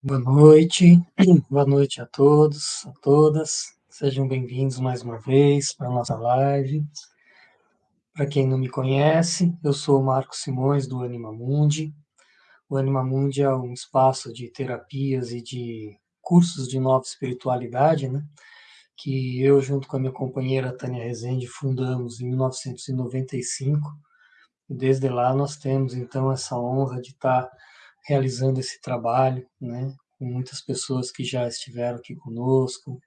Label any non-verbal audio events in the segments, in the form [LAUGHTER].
Boa noite, [CLEARS THROAT] boa noite a todos, a todas. Sejam bem-vindos mais uma vez para a nossa live. Para quem não me conhece, eu sou o Marcos Simões do Anima Mundi. O Anima Mundi é um espaço de terapias e de cursos de nova espiritualidade, né? Que eu, junto com a minha companheira Tânia Rezende, fundamos em 1995. E desde lá nós temos, então, essa honra de estar realizando esse trabalho, né, com muitas pessoas que já estiveram aqui conosco,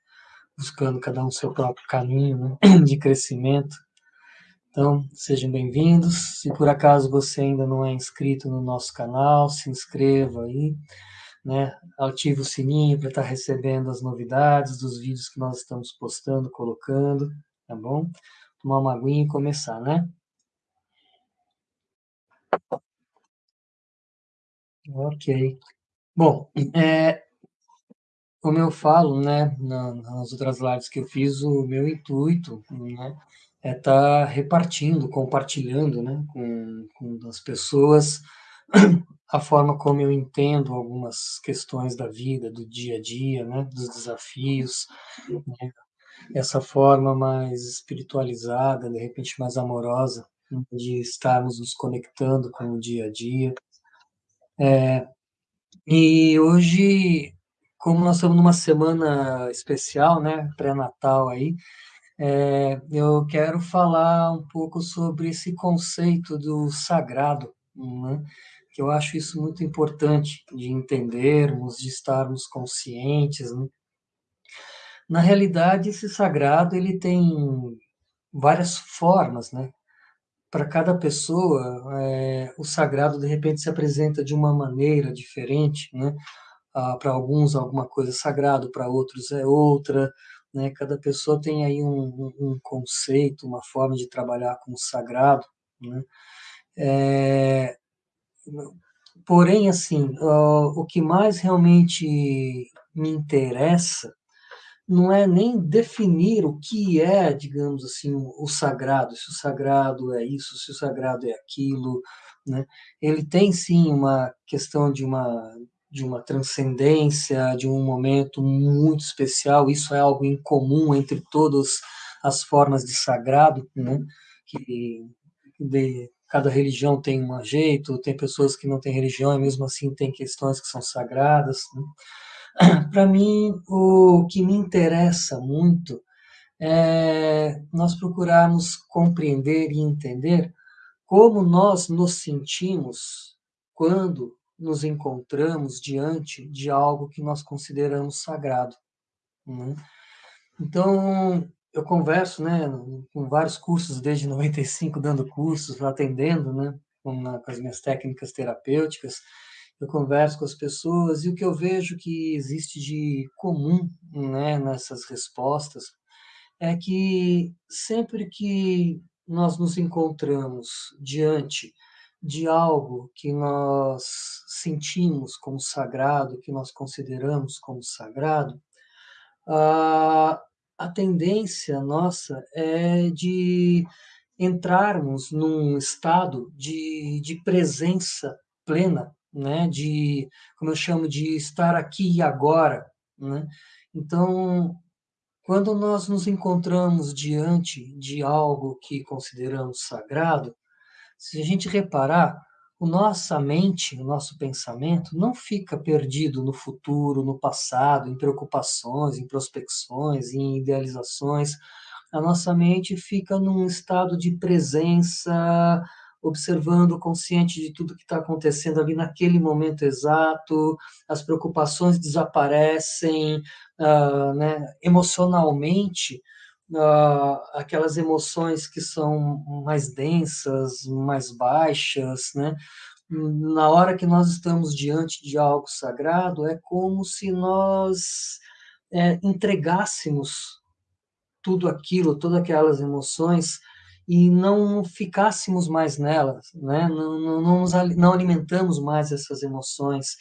buscando cada um seu próprio caminho né, [CLEARS THROAT] de crescimento. Então, sejam bem-vindos. Se por acaso você ainda não é inscrito no nosso canal, se inscreva aí, né? Ative o sininho para estar recebendo as novidades dos vídeos que nós estamos postando, colocando, tá bom? Tomar uma aguinha e começar, né? Ok. Bom, é, como eu falo, né, nas outras lives que eu fiz, o meu intuito, né, é estar tá repartindo, compartilhando, né, com, com as pessoas a forma como eu entendo algumas questões da vida, do dia a dia, né, dos desafios, né, essa forma mais espiritualizada, de repente mais amorosa, de estarmos nos conectando com o dia a dia. É, e hoje, como nós estamos numa semana especial, né, pré-natal aí, é, eu quero falar um pouco sobre esse conceito do sagrado, né, que eu acho isso muito importante de entendermos, de estarmos conscientes. Né? Na realidade, esse sagrado ele tem várias formas, né? Para cada pessoa, é, o sagrado de repente se apresenta de uma maneira diferente, né? Ah, para alguns alguma coisa é sagrado, para outros é outra, né? Cada pessoa tem aí um, um, conceito, uma forma de trabalhar com o sagrado, né? É, porém, assim, o que mais realmente me interessa não é nem definir o que é, digamos assim, o sagrado, se o sagrado é isso, se o sagrado é aquilo, né? Ele tem sim uma questão de uma de uma transcendência, de um momento muito especial, isso é algo incomum entre todas as formas de sagrado, né? Que de, cada religião tem um jeito, tem pessoas que não têm religião e mesmo assim tem questões que são sagradas, né? [COUGHS] Para mim, o que me interessa muito é nós procurarmos compreender e entender como nós nos sentimos quando nos encontramos diante de algo que nós consideramos sagrado. Né? Então, eu converso né, com vários cursos, desde 95, dando cursos, atendendo né, com, com as minhas técnicas terapêuticas, eu converso com as pessoas e o que eu vejo que existe de comum né, nessas respostas é que sempre que nós nos encontramos diante de algo que nós sentimos como sagrado, que nós consideramos como sagrado, a, a tendência nossa é de entrarmos num estado de, de presença plena né, de, como eu chamo, de estar aqui e agora, né? Então, quando nós nos encontramos diante de algo que consideramos sagrado, se a gente reparar, o nossa mente, o nosso pensamento não fica perdido no futuro, no passado, em preocupações, em prospecções, em idealizações. A nossa mente fica num estado de presença observando, consciente de tudo que está acontecendo ali naquele momento exato, as preocupações desaparecem, uh, né, emocionalmente, uh, aquelas emoções que são mais densas, mais baixas, né, na hora que nós estamos diante de algo sagrado, é como se nós é, entregássemos tudo aquilo, todas aquelas emoções e não ficássemos mais nelas, né? não, não, não, nos, não alimentamos mais essas emoções.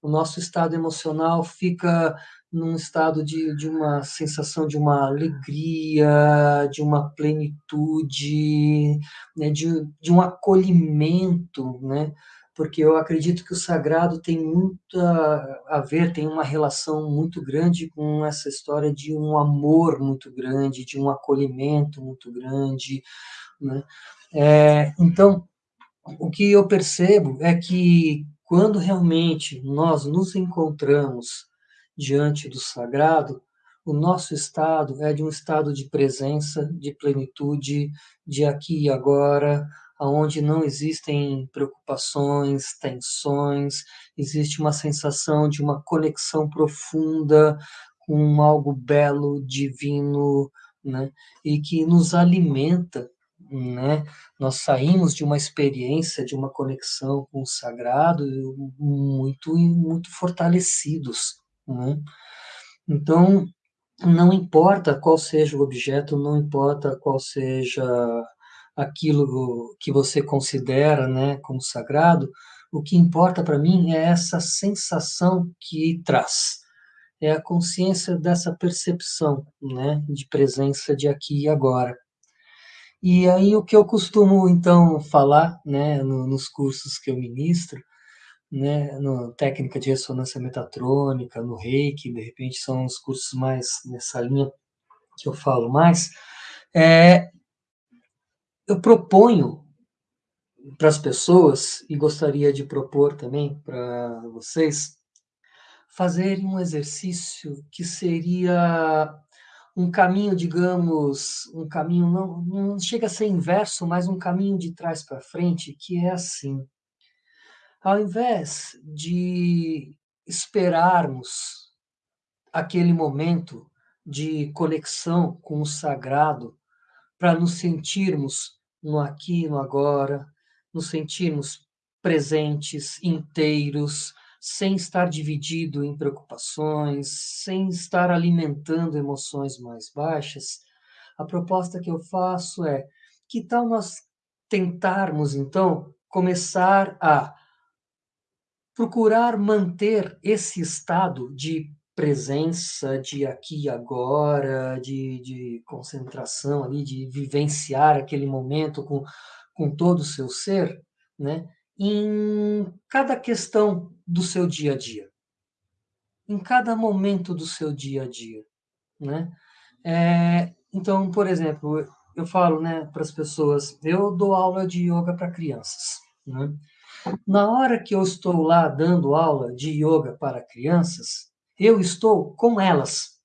O nosso estado emocional fica num estado de, de uma sensação de uma alegria, de uma plenitude, né? de, de um acolhimento, né? Porque eu acredito que o sagrado tem muito a ver, tem uma relação muito grande com essa história de um amor muito grande, de um acolhimento muito grande, né? É, então, o que eu percebo é que quando realmente nós nos encontramos diante do sagrado, o nosso estado é de um estado de presença, de plenitude, de aqui e agora, onde não existem preocupações, tensões, existe uma sensação de uma conexão profunda com algo belo, divino, né? e que nos alimenta. Né? Nós saímos de uma experiência, de uma conexão com o sagrado muito, muito fortalecidos. Né? Então, não importa qual seja o objeto, não importa qual seja aquilo que você considera né, como sagrado, o que importa para mim é essa sensação que traz, é a consciência dessa percepção né, de presença de aqui e agora. E aí o que eu costumo então falar né, no, nos cursos que eu ministro, né, no técnica de ressonância metatrônica, no Reiki, de repente são os cursos mais nessa linha que eu falo mais, é, eu proponho para as pessoas, e gostaria de propor também para vocês, fazerem um exercício que seria um caminho, digamos, um caminho, não, não chega a ser inverso, mas um caminho de trás para frente, que é assim. Ao invés de esperarmos aquele momento de conexão com o sagrado para nos sentirmos no aqui no agora, nos sentirmos presentes, inteiros, sem estar dividido em preocupações, sem estar alimentando emoções mais baixas, a proposta que eu faço é: que tal nós tentarmos, então, começar a procurar manter esse estado de presença, de aqui e agora, de, de concentração ali, de vivenciar aquele momento com, com todo o seu ser, né? em cada questão do seu dia a dia, em cada momento do seu dia a dia, né? É, então, por exemplo, eu falo, né, para as pessoas, eu dou aula de yoga para crianças, né? Na hora que eu estou lá dando aula de yoga para crianças, eu estou com elas.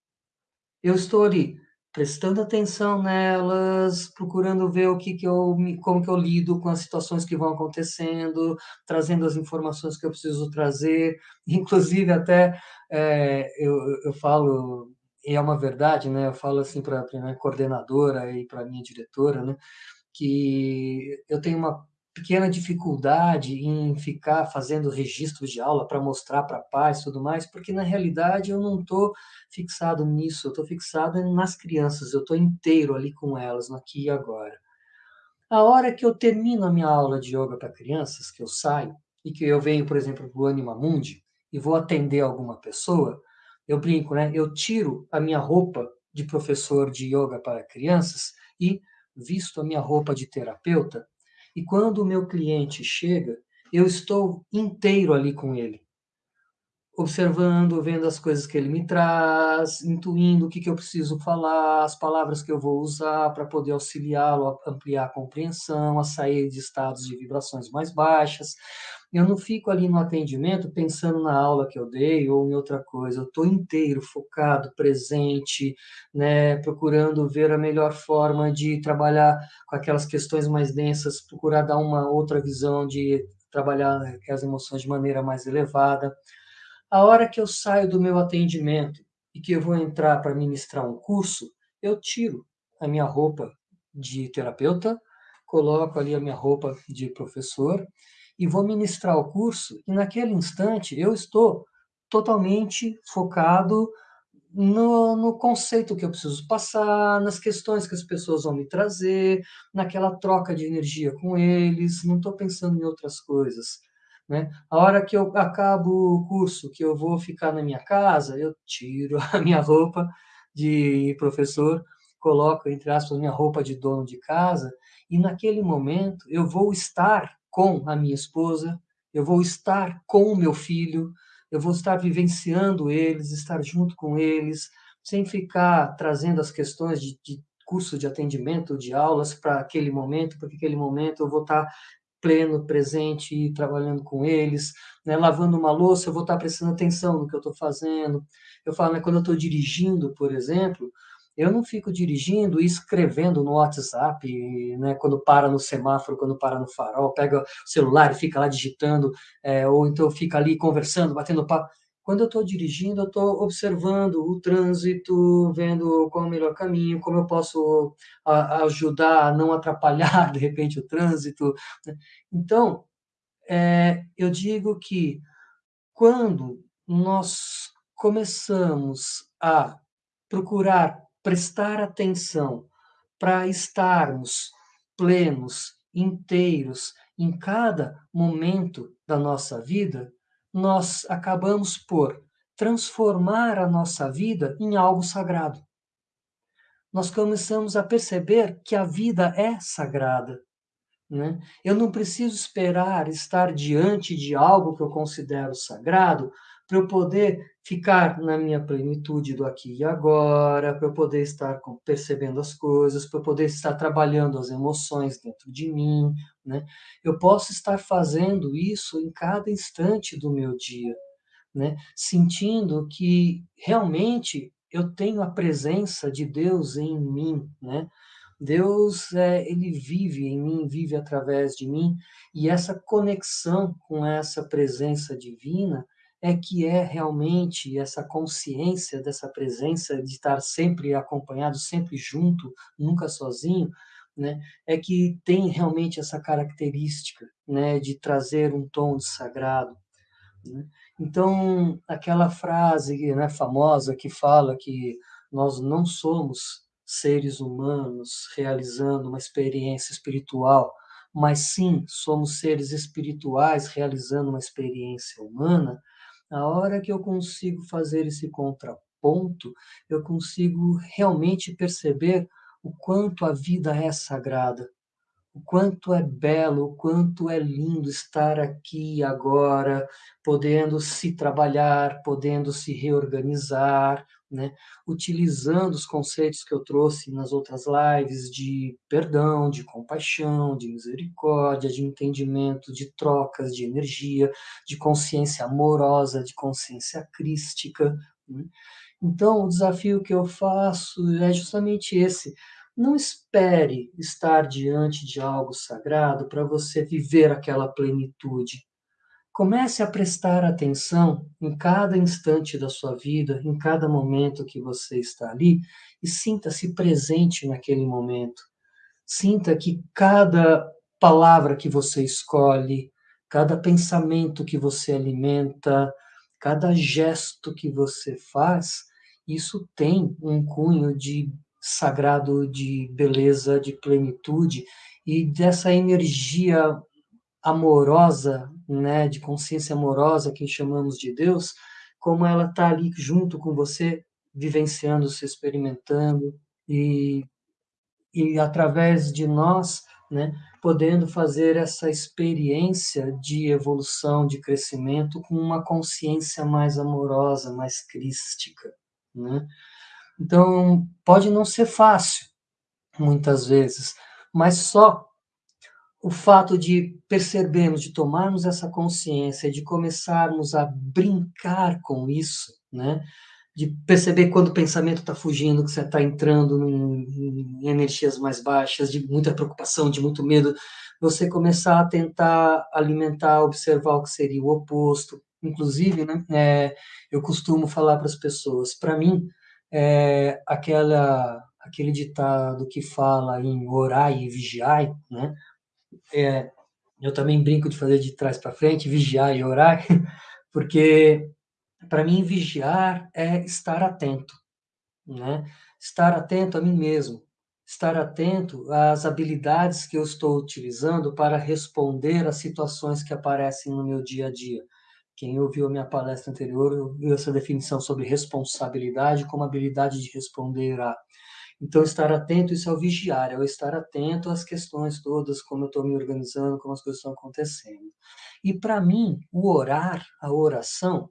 Eu estou ali prestando atenção nelas, procurando ver o que, que eu, como que eu lido com as situações que vão acontecendo, trazendo as informações que eu preciso trazer, [LAUGHS] inclusive até é, eu, eu falo e é uma verdade, né? Eu falo assim para a minha coordenadora e para a minha diretora, né? Que eu tenho uma pequena dificuldade em ficar fazendo registros de aula para mostrar para pais e tudo mais, porque na realidade eu não estou fixado nisso, eu estou fixado nas crianças, eu estou inteiro ali com elas, no aqui e agora. A hora que eu termino a minha aula de yoga para crianças, que eu saio, e que eu venho, por exemplo, para o Anima Mundi, e vou atender alguma pessoa, eu brinco, né? Eu tiro a minha roupa de professor de yoga para crianças e visto a minha roupa de terapeuta e quando o meu cliente chega, eu estou inteiro ali com ele, observando, vendo as coisas que ele me traz, intuindo o que, que eu preciso falar, as palavras que eu vou usar para poder auxiliá-lo a ampliar a compreensão, a sair de estados de vibrações mais baixas. Eu não fico ali no atendimento pensando na aula que eu dei ou em outra coisa. Eu estou inteiro, focado, presente, né, procurando ver a melhor forma de trabalhar com aquelas questões mais densas, procurar dar uma outra visão de trabalhar as emoções de maneira mais elevada. A hora que eu saio do meu atendimento e que eu vou entrar para ministrar um curso, eu tiro a minha roupa de terapeuta, coloco ali a minha roupa de professor e vou ministrar o curso, e naquele instante eu estou totalmente focado no, no, conceito que eu preciso passar, nas questões que as pessoas vão me trazer, naquela troca de energia com eles, não estou pensando em outras coisas. Né? A hora que eu acabo o curso, que eu vou ficar na minha casa, eu tiro [LAUGHS] a minha roupa de professor, coloco, entre aspas, minha roupa de dono de casa, e naquele momento eu vou estar com a minha esposa, eu vou estar com o meu filho, eu vou estar vivenciando eles, estar junto com eles, sem ficar trazendo as questões de, de curso de atendimento, de aulas para aquele momento, porque aquele momento eu vou estar pleno, presente, trabalhando com eles, né? lavando uma louça, eu vou estar prestando atenção no que eu estou fazendo. Eu falo, né, quando eu estou dirigindo, por exemplo, eu não fico dirigindo e escrevendo no WhatsApp, né, quando para no semáforo, quando para no farol, pega o celular e fica lá digitando, é, ou então fica ali conversando, batendo papo. Quando eu estou dirigindo, eu estou observando o trânsito, vendo qual é o melhor caminho, como eu posso a, ajudar a não atrapalhar, [LAUGHS] de repente, o trânsito. Né. Então, é, eu digo que quando nós começamos a procurar prestar atenção para estarmos plenos, inteiros em cada momento da nossa vida, nós acabamos por transformar a nossa vida em algo sagrado. Nós começamos a perceber que a vida é sagrada. Né? Eu não preciso esperar estar diante de algo que eu considero sagrado para eu poder ficar na minha plenitude do aqui e agora, para eu poder estar percebendo as coisas, para eu poder estar trabalhando as emoções dentro de mim, né? Eu posso estar fazendo isso em cada instante do meu dia, né? Sentindo que realmente eu tenho a presença de Deus em mim, né? Deus, é, ele vive em mim, vive através de mim, e essa conexão com essa presença divina é que é realmente essa consciência dessa presença, de estar sempre acompanhado, sempre junto, nunca sozinho, né, é que tem realmente essa característica né, de trazer um tom de sagrado. Né? Então, aquela frase né, famosa que fala que nós não somos seres humanos realizando uma experiência espiritual, mas sim somos seres espirituais realizando uma experiência humana, a hora que eu consigo fazer esse contraponto, eu consigo realmente perceber o quanto a vida é sagrada, o quanto é belo, o quanto é lindo estar aqui agora, podendo se trabalhar, podendo se reorganizar, né? utilizando os conceitos que eu trouxe nas outras lives de perdão, de compaixão, de misericórdia, de entendimento, de trocas de energia, de consciência amorosa, de consciência crística. Né? Então, o desafio que eu faço é justamente esse não espere estar diante de algo sagrado para você viver aquela plenitude. Comece a prestar atenção em cada instante da sua vida, em cada momento que você está ali, e sinta-se presente naquele momento. Sinta que cada palavra que você escolhe, cada pensamento que você alimenta, cada gesto que você faz, isso tem um cunho de sagrado de beleza, de plenitude e dessa energia amorosa, né, de consciência amorosa que chamamos de Deus, como ela está ali junto com você, vivenciando, se experimentando e, e através de nós, né, podendo fazer essa experiência de evolução, de crescimento com uma consciência mais amorosa, mais crística, né? Então, pode não ser fácil, muitas vezes, mas só o fato de percebermos, de tomarmos essa consciência, de começarmos a brincar com isso, né? de perceber quando o pensamento está fugindo, que você está entrando em, em, energias mais baixas, de muita preocupação, de muito medo, você começar a tentar alimentar, observar o que seria o oposto. Inclusive, né, é, eu costumo falar para as pessoas, para mim, é, aquela, aquele ditado que fala em orai e vigiai, né? É, eu também brinco de fazer de trás para frente, vigiar e orar, [LAUGHS] porque para mim vigiar é estar atento, né? Estar atento a mim mesmo, estar atento às habilidades que eu estou utilizando para responder às situações que aparecem no meu dia a dia. Quem ouviu a minha palestra anterior viu essa definição sobre responsabilidade como habilidade de responder a. Então, estar atento, isso é o vigiar, é o estar atento às questões todas, como eu estou me organizando, como as coisas estão acontecendo. E para mim, o orar, a oração,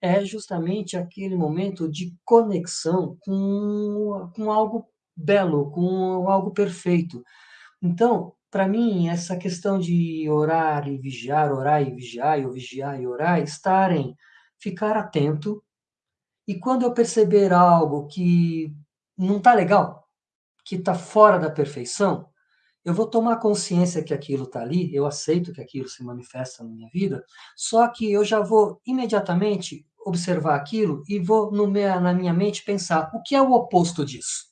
é justamente aquele momento de conexão com, com algo belo, com algo perfeito. Então, para mim, essa questão de orar e vigiar, orar e vigiar, ou vigiar e orar, estarem, ficar atento, e quando eu perceber algo que não está legal, que está fora da perfeição, eu vou tomar consciência que aquilo está ali, eu aceito que aquilo se manifesta na minha vida, só que eu já vou imediatamente observar aquilo e vou minha, na minha mente pensar o que é o oposto disso.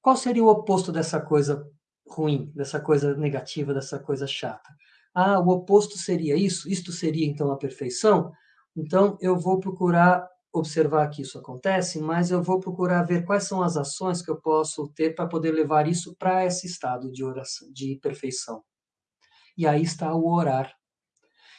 Qual seria o oposto dessa coisa ruim, dessa coisa negativa, dessa coisa chata? Ah, o oposto seria isso? Isto seria então a perfeição? Então eu vou procurar observar que isso acontece, mas eu vou procurar ver quais são as ações que eu posso ter para poder levar isso para esse estado de oração, de perfeição. E aí está o orar.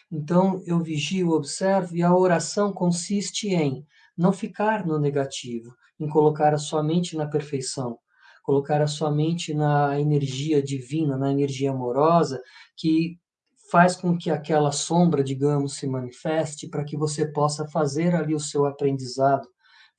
Então eu vigio, observo e a oração consiste em não ficar no negativo, em colocar a sua mente na perfeição, colocar a sua mente na energia divina, na energia amorosa que faz com que aquela sombra, digamos, se manifeste para que você possa fazer ali o seu aprendizado,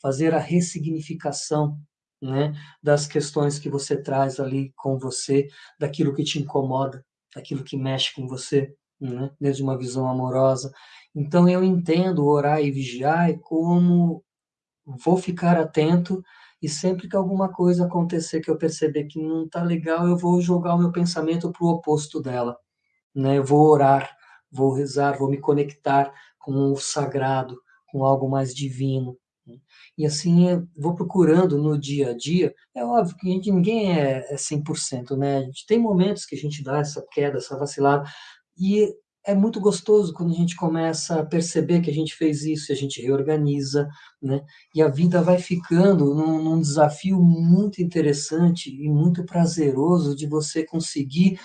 fazer a ressignificação né, das questões que você traz ali com você, daquilo que te incomoda, daquilo que mexe com você, né, desde uma visão amorosa. Então eu entendo orar e vigiar como vou ficar atento e sempre que alguma coisa acontecer que eu perceber que não está legal, eu vou jogar o meu pensamento para o oposto dela né? Eu vou orar, vou rezar, vou me conectar com o sagrado, com algo mais divino. Né? E assim eu vou procurando no dia a dia. É óbvio que gente, ninguém é, é 100%, né? A gente tem momentos que a gente dá essa queda, essa vacilada, e é muito gostoso quando a gente começa a perceber que a gente fez isso, e a gente reorganiza, né? E a vida vai ficando num, num desafio muito interessante e muito prazeroso de você conseguir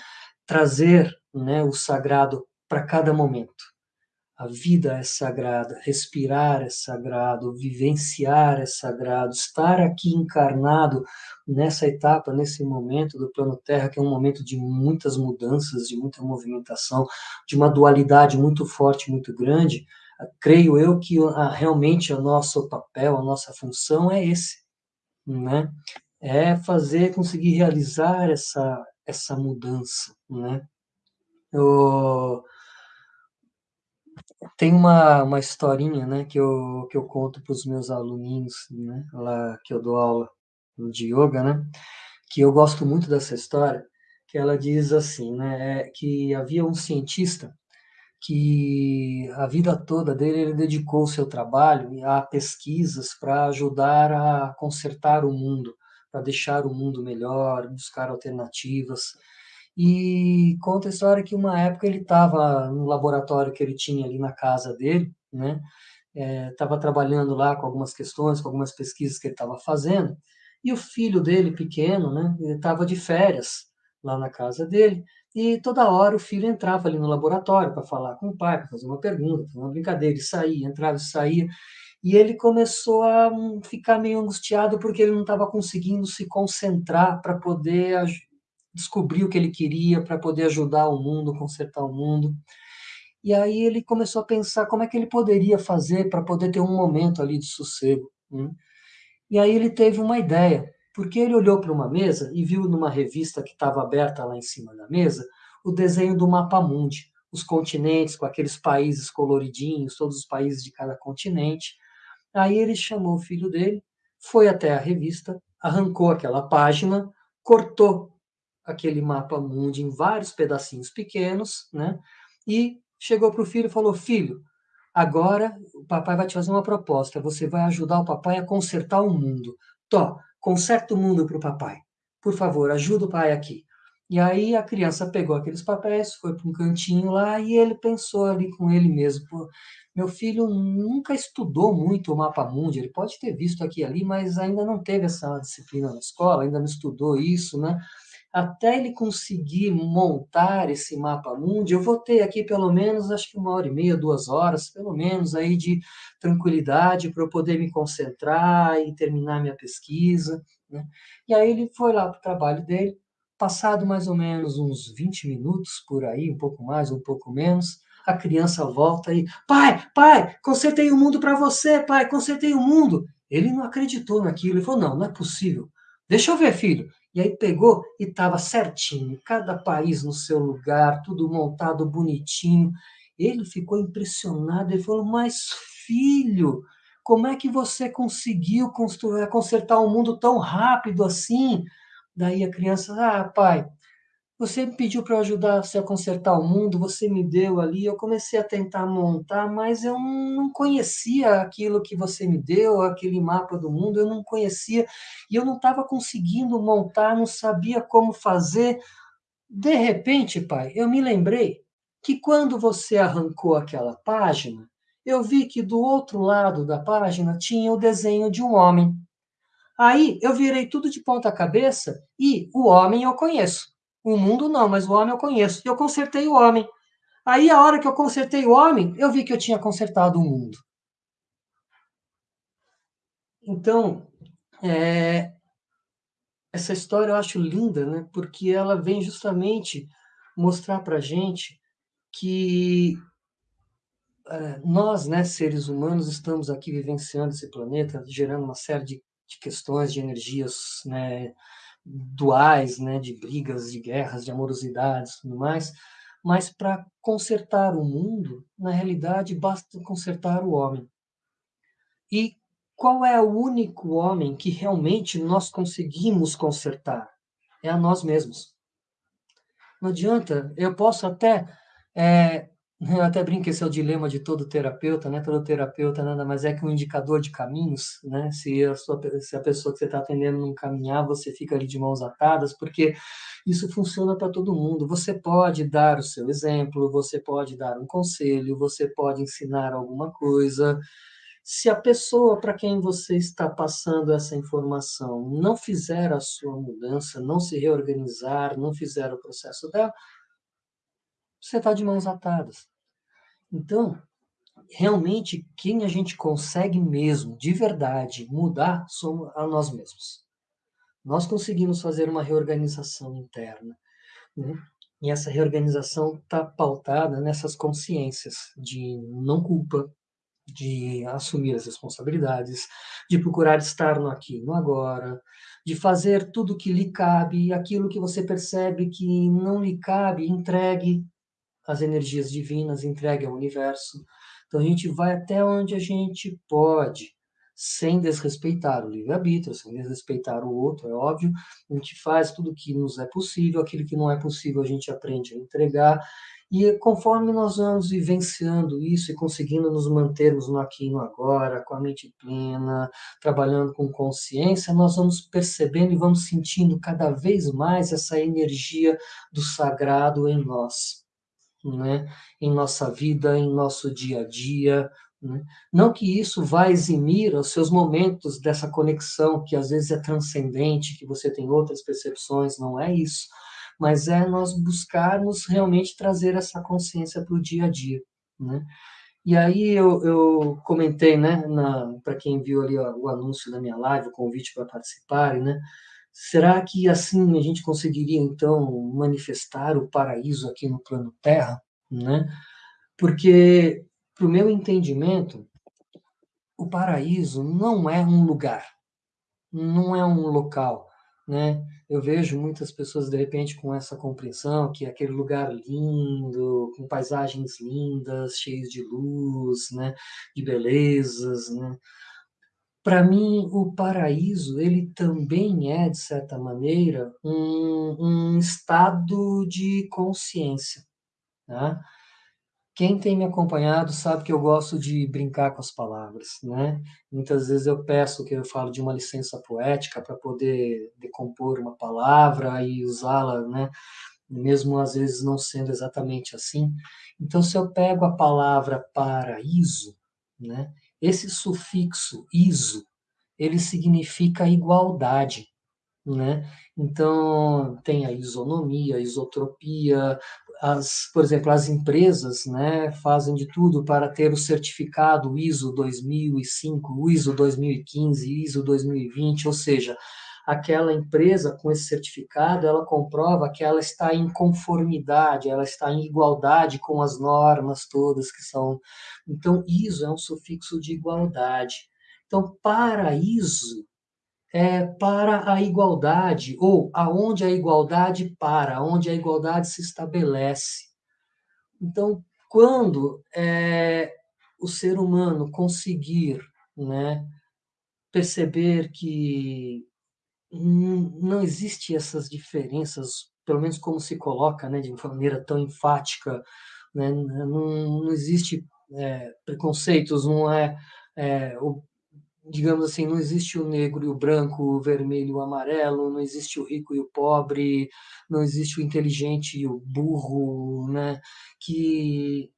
trazer né, o sagrado para cada momento. A vida é sagrada, respirar é sagrado, vivenciar é sagrado, estar aqui encarnado nessa etapa, nesse momento do plano Terra, que é um momento de muitas mudanças, de muita movimentação, de uma dualidade muito forte, muito grande. Creio eu que realmente o nosso papel, a nossa função é esse, né? É fazer, conseguir realizar essa, essa mudança, né? Eu... Tem uma, uma historinha, né, que eu, que eu conto para os meus aluninhos, né, lá que eu dou aula de yoga, né, que eu gosto muito dessa história, que ela diz assim, né, é que havia um cientista que a vida toda dele ele dedicou o seu trabalho a pesquisas para ajudar a consertar o mundo, para deixar o mundo melhor, buscar alternativas. E conta a história que uma época ele estava no laboratório que ele tinha ali na casa dele, né? Estava é, trabalhando lá com algumas questões, com algumas pesquisas que ele estava fazendo, e o filho dele, pequeno, né? Ele estava de férias lá na casa dele, e toda hora o filho entrava ali no laboratório para falar com o pai, para fazer uma pergunta, fazer uma brincadeira, e saía, entrava e saía. E ele começou a ficar meio angustiado porque ele não estava conseguindo se concentrar para poder descobrir o que ele queria, para poder ajudar o mundo, consertar o mundo. E aí ele começou a pensar como é que ele poderia fazer para poder ter um momento ali de sossego. Né? E aí ele teve uma ideia, porque ele olhou para uma mesa e viu numa revista que estava aberta lá em cima da mesa o desenho do mapa mundi, os continentes com aqueles países coloridinhos, todos os países de cada continente. Aí ele chamou o filho dele, foi até a revista, arrancou aquela página, cortou aquele mapa mundi em vários pedacinhos pequenos, né? E chegou para o filho e falou: Filho, agora o papai vai te fazer uma proposta. Você vai ajudar o papai a consertar o mundo. Tó, conserta o mundo para o papai. Por favor, ajuda o pai aqui. E aí a criança pegou aqueles papéis, foi para um cantinho lá e ele pensou ali com ele mesmo: meu filho nunca estudou muito o mapa mundi, ele pode ter visto aqui ali, mas ainda não teve essa disciplina na escola, ainda não estudou isso, né? Até ele conseguir montar esse mapa mundi, eu vou ter aqui pelo menos, acho que uma hora e meia, duas horas, pelo menos, aí de tranquilidade para eu poder me concentrar e terminar minha pesquisa. Né? E aí ele foi lá para o trabalho dele, passado mais ou menos uns 20 minutos por aí, um pouco mais, um pouco menos, a criança volta e, pai, pai, consertei o mundo para você, pai, consertei o mundo. Ele não acreditou naquilo, ele falou, não, não é possível. Deixa eu ver, filho. E aí pegou e estava certinho, cada país no seu lugar, tudo montado bonitinho. Ele ficou impressionado, ele falou, mas filho, como é que você conseguiu construir, consertar o um mundo tão rápido assim? Daí a criança, ah, pai, você me pediu para ajudar você a consertar o mundo, você me deu ali, eu comecei a tentar montar, mas eu não conhecia aquilo que você me deu, aquele mapa do mundo, eu não conhecia, e eu não estava conseguindo montar, não sabia como fazer. De repente, pai, eu me lembrei que quando você arrancou aquela página, eu vi que do outro lado da página tinha o desenho de um homem. Aí eu virei tudo de ponta cabeça e o homem eu conheço. O mundo não, mas o homem eu conheço. E eu consertei o homem. Aí, a hora que eu consertei o homem, eu vi que eu tinha consertado o mundo. Então, é, essa história eu acho linda, né? Porque ela vem justamente mostrar para gente que é, nós, né, seres humanos, estamos aqui vivenciando esse planeta, gerando uma série de, de questões, de energias, né, duais, né, de brigas, de guerras, de amorosidades, tudo mais, mas para consertar o mundo, na realidade, basta consertar o homem. E qual é o único homem que realmente nós conseguimos consertar? É a nós mesmos. Não adianta, eu posso até é, eu até brinco esse é o dilema de todo terapeuta, né? Todo terapeuta nada mais é que um indicador de caminhos, né? Se a, sua, se a pessoa que você está atendendo não caminhar, você fica ali de mãos atadas, porque isso funciona para todo mundo. Você pode dar o seu exemplo, você pode dar um conselho, você pode ensinar alguma coisa. Se a pessoa para quem você está passando essa informação não fizer a sua mudança, não se reorganizar, não fizer o processo dela, você está de mãos atadas. Então, realmente, quem a gente consegue mesmo, de verdade, mudar, somos a nós mesmos. Nós conseguimos fazer uma reorganização interna. Né? E essa reorganização está pautada nessas consciências de não culpa, de assumir as responsabilidades, de procurar estar no aqui, no agora, de fazer tudo que lhe cabe, aquilo que você percebe que não lhe cabe, entregue, as energias divinas, entregue ao universo. Então a gente vai até onde a gente pode, sem desrespeitar o livre-arbítrio, sem desrespeitar o outro, é óbvio. A gente faz tudo que nos é possível, aquilo que não é possível a gente aprende a entregar. E conforme nós vamos vivenciando isso e conseguindo nos mantermos no aqui e no agora, com a mente plena, trabalhando com consciência, nós vamos percebendo e vamos sentindo cada vez mais essa energia do sagrado em nós né, em nossa vida, em nosso dia a dia. Né? Não que isso vá eximir os seus momentos dessa conexão, que às vezes é transcendente, que você tem outras percepções, não é isso. Mas é nós buscarmos realmente trazer essa consciência para o dia a dia. Né? E aí eu, eu comentei, né, para quem viu ali ó, o anúncio da minha live, o convite para participarem, né, Será que assim a gente conseguiria então manifestar o paraíso aqui no plano Terra, né? Porque, para o meu entendimento, o paraíso não é um lugar, não é um local, né? Eu vejo muitas pessoas de repente com essa compreensão que é aquele lugar lindo, com paisagens lindas, cheios de luz, né? De belezas, né? Para mim, o paraíso, ele também é, de certa maneira, um, um estado de consciência. Né? Quem tem me acompanhado sabe que eu gosto de brincar com as palavras, né? Muitas vezes eu peço que eu falo de uma licença poética para poder decompor uma palavra e usá-la, né? Mesmo às vezes não sendo exatamente assim. Então, se eu pego a palavra paraíso, né? Esse sufixo iso, ele significa igualdade, né? Então, tem a isonomia, a isotropia, as, por exemplo, as empresas né, fazem de tudo para ter o certificado ISO 2005, ISO 2015, ISO 2020, ou seja, aquela empresa com esse certificado, ela comprova que ela está em conformidade, ela está em igualdade com as normas todas que são. Então, ISO é um sufixo de igualdade. Então, paraíso é para a igualdade, ou aonde a igualdade para, onde a igualdade se estabelece. Então, quando é, o ser humano conseguir né, perceber que não existe essas diferenças, pelo menos como se coloca, né, de maneira tão enfática, né, não, não existe é, preconceitos, não é, é o, digamos assim, não existe o negro e o branco, o vermelho e o amarelo, não existe o rico e o pobre, não existe o inteligente e o burro, né, que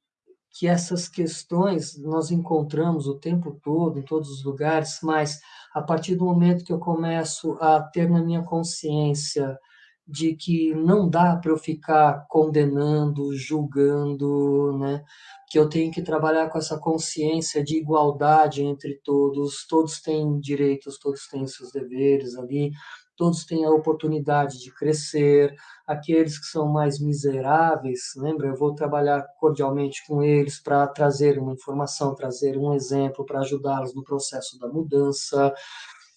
que essas questões nós encontramos o tempo todo, em todos os lugares, mas a partir do momento que eu começo a ter na minha consciência de que não dá para eu ficar condenando, julgando, né? que eu tenho que trabalhar com essa consciência de igualdade entre todos, todos têm direitos, todos têm seus deveres ali, todos têm a oportunidade de crescer, aqueles que são mais miseráveis, lembra? Eu vou trabalhar cordialmente com eles para trazer uma informação, trazer um exemplo, para ajudá-los no processo da mudança.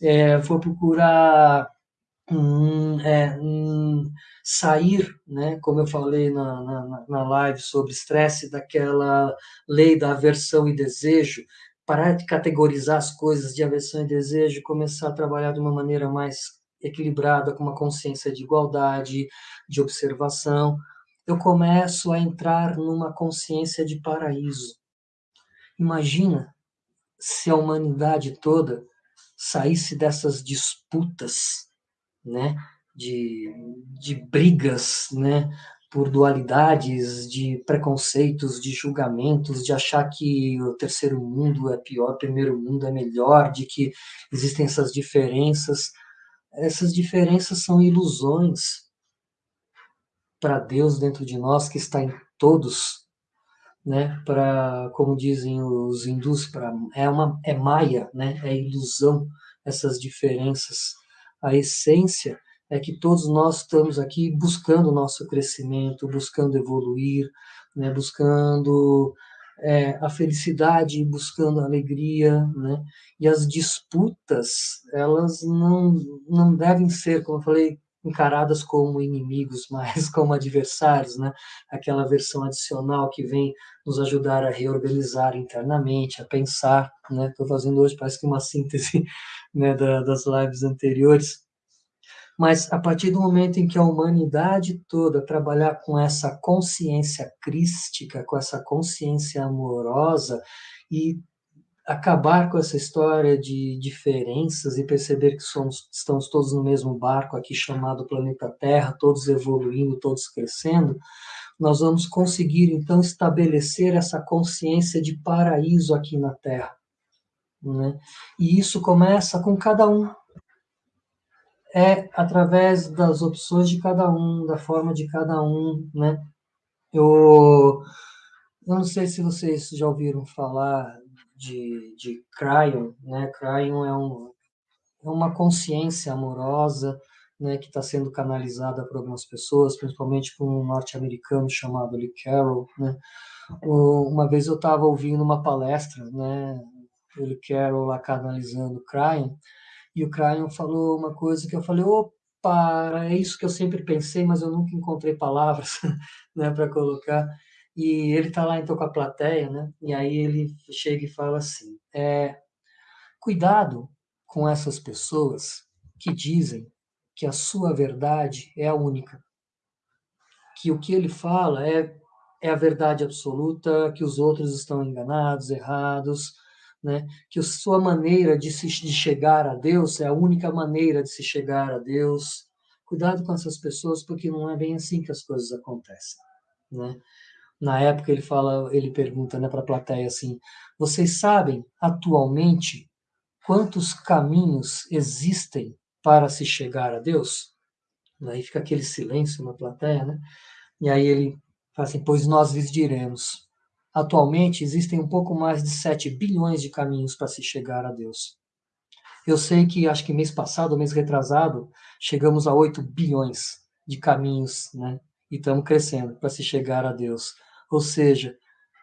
É, vou procurar hum, é, hum, sair, né, como eu falei na, na, na live sobre estresse, daquela lei da aversão e desejo, parar de categorizar as coisas de aversão e desejo, começar a trabalhar de uma maneira mais equilibrada, com uma consciência de igualdade, de observação, eu começo a entrar numa consciência de paraíso. Imagina se a humanidade toda saísse dessas disputas, né, de, de brigas, né, por dualidades, de preconceitos, de julgamentos, de achar que o terceiro mundo é pior, o primeiro mundo é melhor, de que existem essas diferenças essas diferenças são ilusões para Deus dentro de nós que está em todos, né? Para, como dizem os hindus, para é uma é maia, né? É ilusão essas diferenças. A essência é que todos nós estamos aqui buscando o nosso crescimento, buscando evoluir, né? Buscando é, a felicidade, buscando a alegria, né? E as disputas, elas não, não devem ser, como eu falei, encaradas como inimigos, [LAUGHS] mas como adversários, né? Aquela versão adicional que vem nos ajudar a reorganizar internamente, a pensar, né? Estou fazendo hoje parece que uma síntese, [LAUGHS] né, da, das lives anteriores mas a partir do momento em que a humanidade toda trabalhar com essa consciência crística, com essa consciência amorosa e acabar com essa história de diferenças e perceber que somos, estamos todos no mesmo barco aqui chamado planeta Terra, todos evoluindo, todos crescendo, nós vamos conseguir então estabelecer essa consciência de paraíso aqui na Terra. Né? E isso começa com cada um, é através das opções de cada um, da forma de cada um, né? Eu, eu não sei se vocês já ouviram falar de, de Cryon, né? Cryon é, um, é uma consciência amorosa, né, que está sendo canalizada por algumas pessoas, principalmente por um norte-americano chamado Lee Carroll, né? Uma vez eu estava ouvindo uma palestra, né, Lee Carroll lá canalizando Cryon, e o Cryon falou uma coisa que eu falei, opa, é isso que eu sempre pensei, mas eu nunca encontrei palavras [LAUGHS] né, para colocar. E ele está lá então com a plateia, né? E aí ele chega e fala assim: é, cuidado com essas pessoas que dizem que a sua verdade é a única, que o que ele fala é é a verdade absoluta, que os outros estão enganados, errados, né? que sua maneira de, se, de chegar a Deus é a única maneira de se chegar a Deus. Cuidado com essas pessoas, porque não é bem assim que as coisas acontecem. Né? Na época ele fala, ele pergunta né, para a plateia assim: vocês sabem atualmente quantos caminhos existem para se chegar a Deus? Aí fica aquele silêncio na plateia, né? E aí ele fala assim: pois nós lhes diremos Atualmente, existem um pouco mais de 7 bilhões de caminhos para se chegar a Deus. Eu sei que acho que mês passado, mês retrasado, chegamos a 8 bilhões de caminhos, né? E estamos crescendo para se chegar a Deus. Ou seja,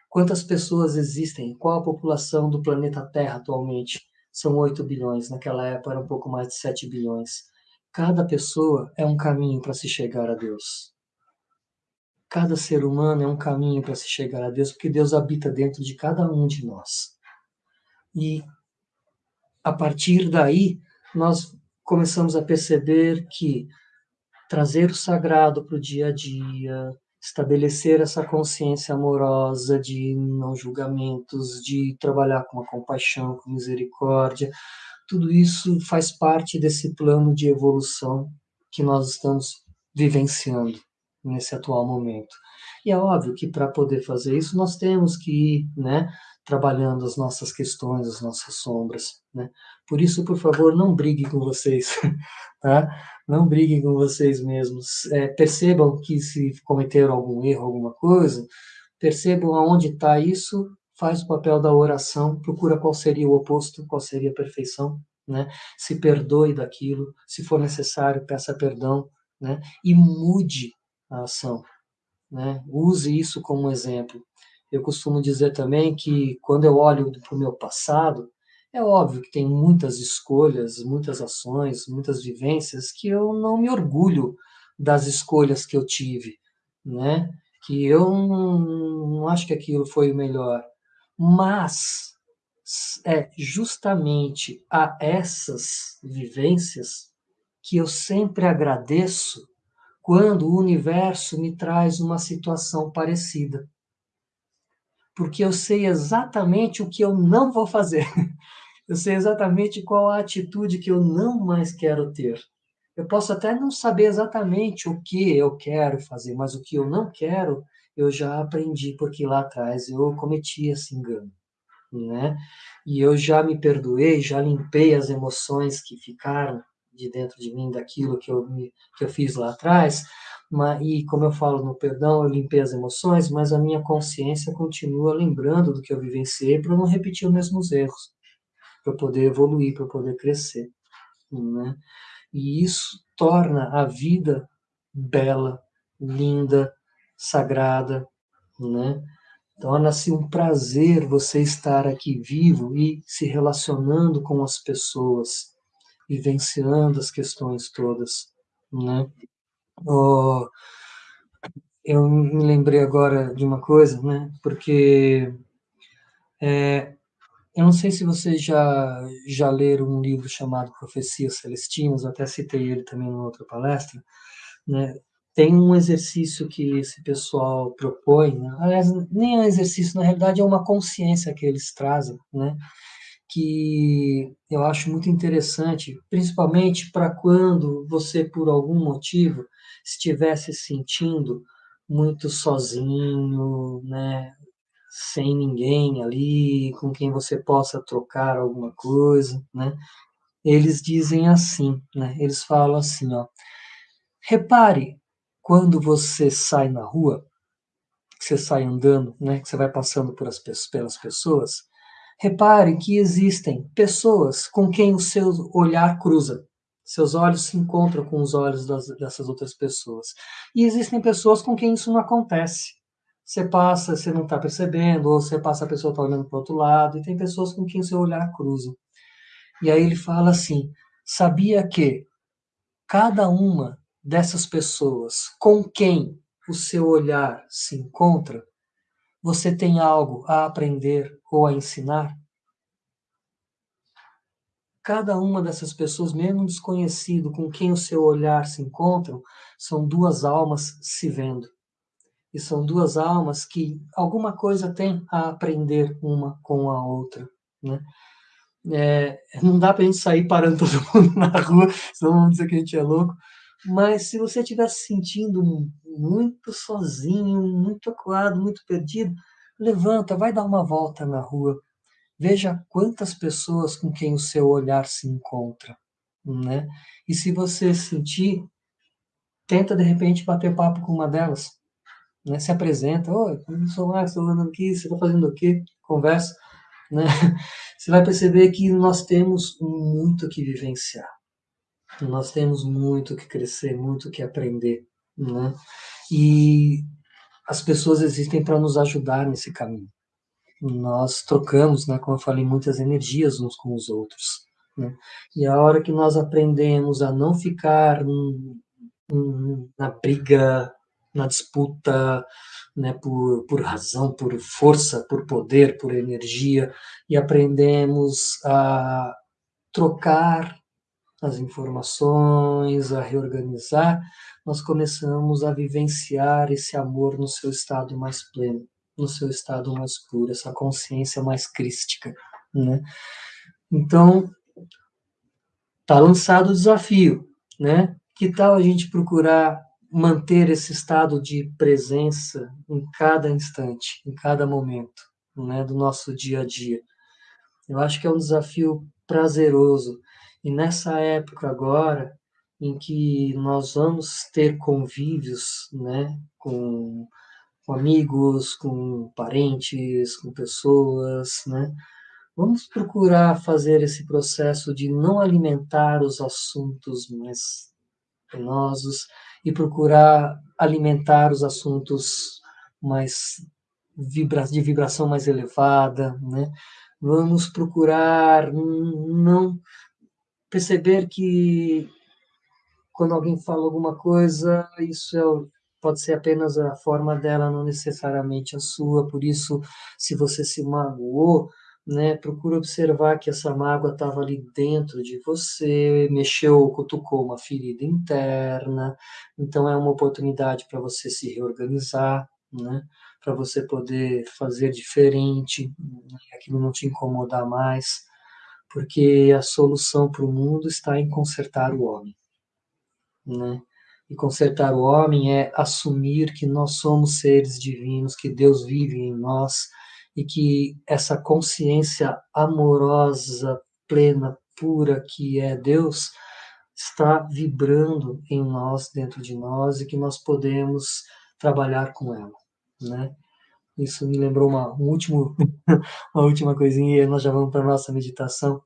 quantas pessoas existem? Qual a população do planeta Terra atualmente? São 8 bilhões, naquela época era um pouco mais de 7 bilhões. Cada pessoa é um caminho para se chegar a Deus. Cada ser humano é um caminho para se chegar a Deus, porque Deus habita dentro de cada um de nós. E a partir daí, nós começamos a perceber que trazer o sagrado para o dia a dia, estabelecer essa consciência amorosa de não julgamentos, de trabalhar com a compaixão, com misericórdia, tudo isso faz parte desse plano de evolução que nós estamos vivenciando nesse atual momento. E é óbvio que para poder fazer isso nós temos que ir, né, trabalhando as nossas questões, as nossas sombras, né? Por isso, por favor, não briguem com vocês, [LAUGHS] tá? Não briguem com vocês mesmos. É, percebam que se cometeram algum erro, alguma coisa, percebam aonde está isso, faz o papel da oração, procura qual seria o oposto, qual seria a perfeição, né? Se perdoe daquilo, se for necessário, peça perdão, né? E mude a ação, né? Use isso como exemplo. Eu costumo dizer também que quando eu olho para o meu passado, é óbvio que tem muitas escolhas, muitas ações, muitas vivências que eu não me orgulho das escolhas que eu tive, né? Que eu não, acho que aquilo foi o melhor, mas é justamente a essas vivências que eu sempre agradeço quando o universo me traz uma situação parecida porque eu sei exatamente o que eu não vou fazer. [LAUGHS] Eu sei exatamente qual a atitude que eu não mais quero ter. Eu posso até não saber exatamente o que eu quero fazer, mas o que eu não quero, eu já aprendi, porque lá atrás eu cometi esse engano, né? E eu já me perdoei, já limpei as emoções que ficaram de dentro de mim daquilo que eu, me, que eu fiz lá atrás, e como eu falo no perdão, eu limpei as emoções, mas a minha consciência continua lembrando do que eu vivenciei para não repetir os mesmos erros, para poder evoluir, para poder crescer. Né? E isso torna a vida bela, linda, sagrada, né? Torna-se um prazer você estar aqui vivo e se relacionando com as pessoas, vivenciando as questões todas, né? Oh, eu me lembrei agora de uma coisa, né? Porque é, eu não sei se vocês já, já leram um livro chamado Profecias Celestinas, até citei ele também em outra palestra, né? Tem um exercício que esse pessoal propõe, né? aliás, nem é um exercício, na realidade é uma consciência que eles trazem, né? Que eu acho muito interessante, principalmente para quando você, por algum motivo, estivesse sentindo muito sozinho, né, sem ninguém ali, com quem você possa trocar alguma coisa, né? Eles dizem assim, né? Eles falam assim, ó: Repare quando você sai na rua, que você sai andando, né, que você vai passando por as, pelas pessoas, repare que existem pessoas com quem o seu olhar cruza. Seus olhos se encontram com os olhos das, dessas outras pessoas. E existem pessoas com quem isso não acontece. Você passa, você não está percebendo, ou você passa, a pessoa está olhando para o outro lado, e tem pessoas com quem seu olhar cruza. E aí ele fala assim: sabia que cada uma dessas pessoas com quem o seu olhar se encontra, você tem algo a aprender ou a ensinar? Cada uma dessas pessoas, mesmo desconhecido, com quem o seu olhar se encontra, são duas almas se vendo. E são duas almas que alguma coisa têm a aprender uma com a outra. Né? É, não dá para a gente sair parando todo [LAUGHS] mundo na rua, senão vão dizer que a gente é louco. Mas se você estiver se sentindo muito sozinho, muito acuado, muito perdido, levanta, vai dar uma volta na rua, Veja quantas pessoas com quem o seu olhar se encontra, né? E se você sentir, tenta de repente bater papo com uma delas, né? Se apresenta, oi, eu sou Max, estou andando aqui, você está fazendo o quê? Conversa, né? [LAUGHS] você vai perceber que nós temos muito que vivenciar. Nós temos muito que crescer, muito que aprender, né? E as pessoas existem para nos ajudar nesse caminho. Nós trocamos, né, como eu falei, muitas energias uns com os outros. Né? E a hora que nós aprendemos a não ficar na briga, na disputa, né, por, por razão, por força, por poder, por energia, e aprendemos a trocar as informações, a reorganizar, nós começamos a vivenciar esse amor no seu estado mais pleno, no seu estado mais puro, essa consciência mais crística, né? Então, tá lançado o desafio, né? Que tal a gente procurar manter esse estado de presença em cada instante, em cada momento, né, do nosso dia a dia? Eu acho que é um desafio prazeroso. E nessa época agora, em que nós vamos ter convívios, né, com, com amigos, com parentes, com pessoas, né, vamos procurar fazer esse processo de não alimentar os assuntos mais penosos e procurar alimentar os assuntos mais vibra de vibração mais elevada, né? Vamos procurar não perceber que quando alguém fala alguma coisa, isso é, pode ser apenas a forma dela, não necessariamente a sua. Por isso, se você se magoou, né, procura observar que essa mágoa estava ali dentro de você, mexeu, cutucou uma ferida interna. Então, é uma oportunidade para você se reorganizar, né, para você poder fazer diferente, aquilo não te incomodar mais porque a solução para o mundo está em consertar o homem. Né? E consertar o homem é assumir que nós somos seres divinos, que Deus vive em nós e que essa consciência amorosa, plena, pura que é Deus está vibrando em nós, dentro de nós e que nós podemos trabalhar com ela, né? Isso me lembrou uma, um último, [LAUGHS] uma última coisinha e nós já vamos para nossa meditação.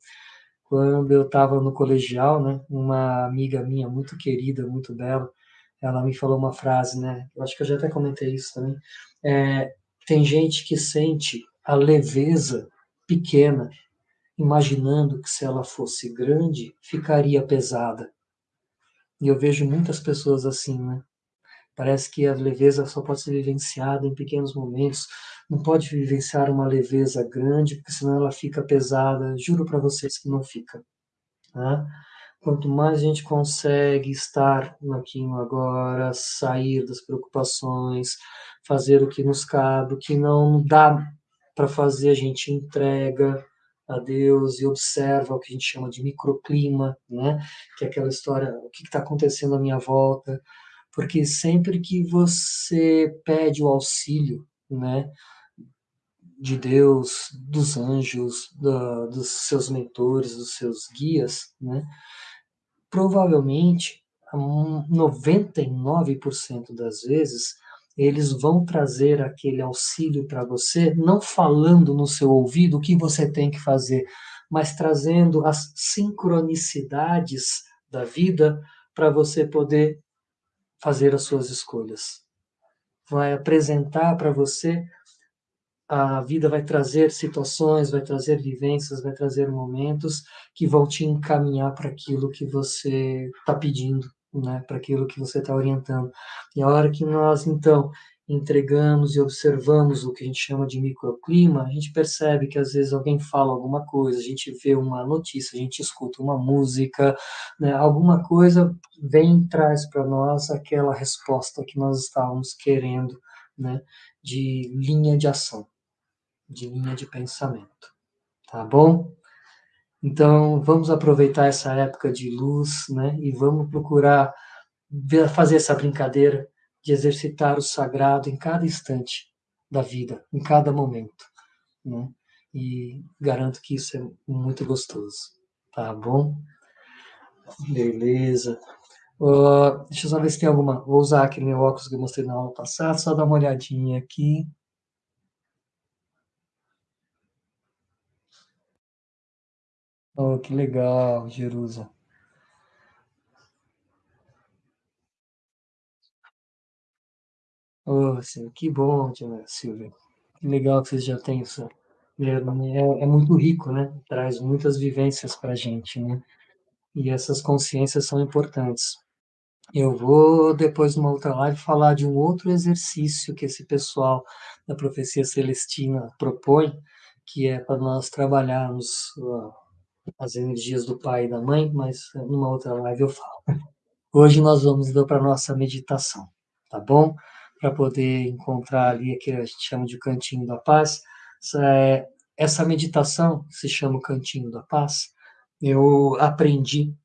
Quando eu estava no colegial, né, uma amiga minha muito querida, muito bela, ela me falou uma frase, né? Eu acho que eu já até comentei isso também. É, tem gente que sente a leveza pequena, imaginando que se ela fosse grande, ficaria pesada. E eu vejo muitas pessoas assim, né? Parece que a leveza só pode ser vivenciada em pequenos momentos. Não pode vivenciar uma leveza grande, porque senão ela fica pesada. Juro para vocês que não fica. Tá? Quanto mais a gente consegue estar no aqui agora, sair das preocupações, fazer o que nos cabe, o que não dá para fazer, a gente entrega a Deus e observa o que a gente chama de microclima, né? que é aquela história, o que está acontecendo à minha volta, porque sempre que você pede o auxílio, né, de Deus, dos anjos, da, dos seus mentores, dos seus guias, né, provavelmente 99% das vezes eles vão trazer aquele auxílio para você, não falando no seu ouvido o que você tem que fazer, mas trazendo as sincronicidades da vida para você poder fazer as suas escolhas. Vai apresentar para você, a vida vai trazer situações, vai trazer vivências, vai trazer momentos que vão te encaminhar para aquilo que você está pedindo, né? para aquilo que você está orientando. E a hora que nós, então, entregamos e observamos o que a gente chama de microclima, a gente percebe que às vezes alguém fala alguma coisa, a gente vê uma notícia, a gente escuta uma música, né, alguma coisa vem traz para nós aquela resposta que nós estávamos querendo, né, de linha de ação, de linha de pensamento. Tá bom? Então, vamos aproveitar essa época de luz, né, e vamos procurar fazer essa brincadeira de exercitar o sagrado em cada instante da vida, em cada momento, né? E garanto que isso é muito gostoso, tá bom? Beleza. Uh, deixa eu só ver se tem alguma. Vou usar aquele meu óculos que eu mostrei na aula passada, só dar uma olhadinha aqui. Oh, que legal, Jerusa. Oh, sim, que bom, tia Silvia. Que legal que vocês já têm isso. É, é, é muito rico, né? Traz muitas vivências para a gente, né? E essas consciências são importantes. Eu vou, depois, numa outra live, falar de um outro exercício que esse pessoal da Profecia Celestina propõe, que é para nós trabalharmos as energias do pai e da mãe, mas numa outra live eu falo. [LAUGHS] Hoje nós vamos então para a nossa meditação, tá bom? Para poder encontrar ali aquilo que a gente chama de cantinho da paz. Essa, é, meditação se chama cantinho da paz. Eu aprendi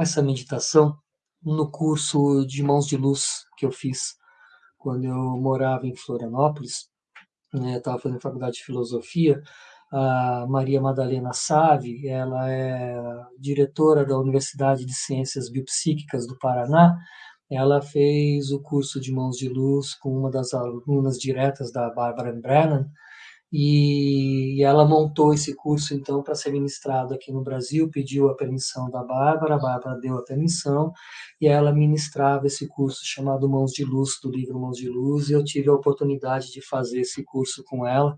essa meditação no curso de mãos de luz que eu fiz quando eu morava em Florianópolis. Né, estava fazendo faculdade de filosofia a Maria Madalena Save, ela é diretora da Universidade de Ciências Biopsíquicas do Paraná, ela fez o curso de Mãos de Luz com uma das alunas diretas da Barbara Brennan, e ela montou esse curso então para ser ministrado aqui no Brasil, pediu a permissão da Bárbara, a Bárbara deu a permissão e ela ministrava esse curso chamado Mãos de Luz, do livro Mãos de Luz, e eu tive a oportunidade de fazer esse curso com ela.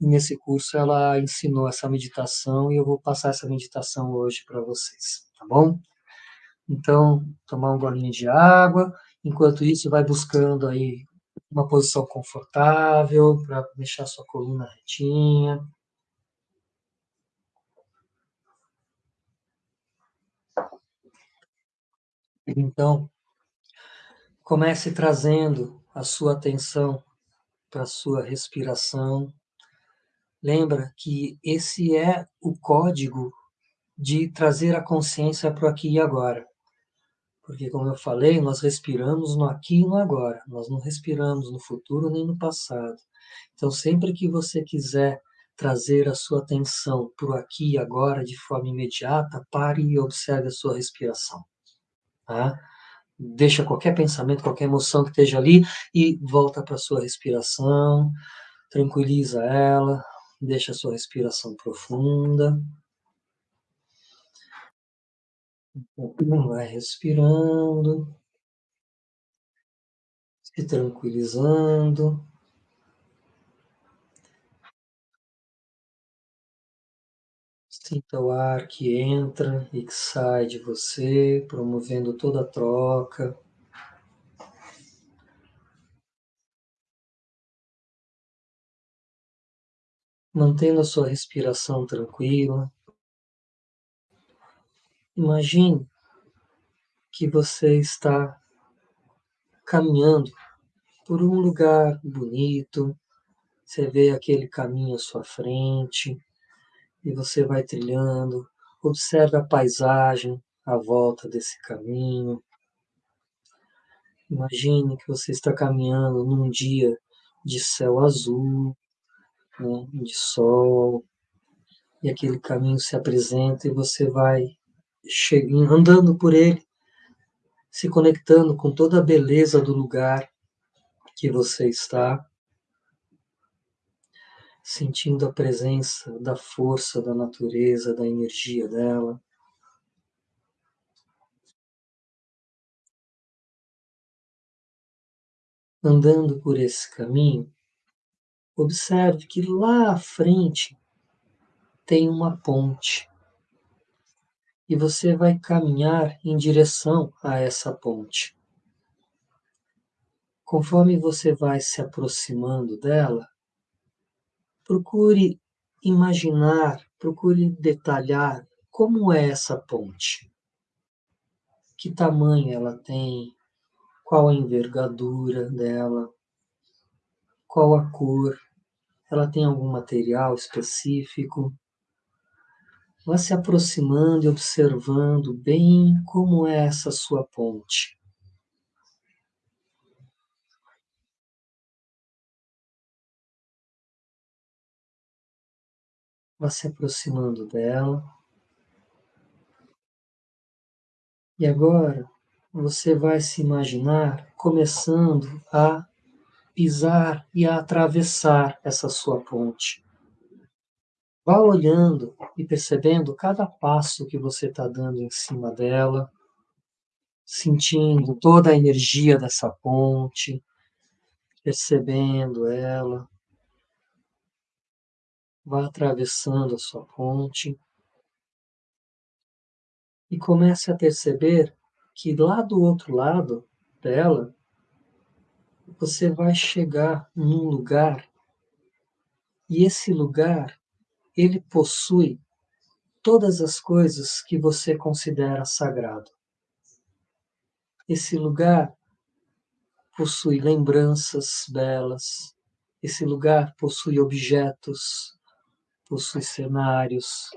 E nesse curso ela ensinou essa meditação e eu vou passar essa meditação hoje para vocês, tá bom? Então, tomar um golinho de água, enquanto isso vai buscando aí uma posição confortável para deixar sua coluna retinha. Então, comece trazendo a sua atenção para a sua respiração. Lembra que esse é o código de trazer a consciência para aqui e agora. Porque, como eu falei, nós respiramos no aqui e no agora, nós não respiramos no futuro nem no passado. Então, sempre que você quiser trazer a sua atenção para o aqui e agora de forma imediata, pare e observe a sua respiração. Tá? Deixa qualquer pensamento, qualquer emoção que esteja ali e volta para a sua respiração, tranquiliza ela, deixa a sua respiração profunda. Vai respirando, se tranquilizando. Sinta o ar que entra e que sai de você, promovendo toda a troca. Mantendo a sua respiração tranquila. Imagine que você está caminhando por um lugar bonito, você vê aquele caminho à sua frente e você vai trilhando, observe a paisagem à volta desse caminho. Imagine que você está caminhando num dia de céu azul, né, de sol, e aquele caminho se apresenta e você vai andando por ele, se conectando com toda a beleza do lugar que você está, sentindo a presença da força da natureza, da energia dela. Andando por esse caminho, observe que lá à frente tem uma ponte e você vai caminhar em direção a essa ponte. Conforme você vai se aproximando dela, procure imaginar, procure detalhar como é essa ponte. Que tamanho ela tem, qual a envergadura dela, qual a cor, ela tem algum material específico. Vá se aproximando e observando bem como é essa sua ponte. Vá se aproximando dela. E agora você vai se imaginar começando a pisar e a atravessar essa sua ponte Vá olhando e percebendo cada passo que você está dando em cima dela, sentindo toda a energia dessa ponte, percebendo ela. Vá atravessando a sua ponte e comece a perceber que lá do outro lado dela você vai chegar num lugar e esse lugar ele possui todas as coisas que você considera sagrado. Esse lugar possui lembranças belas, esse lugar possui objetos, possui cenários,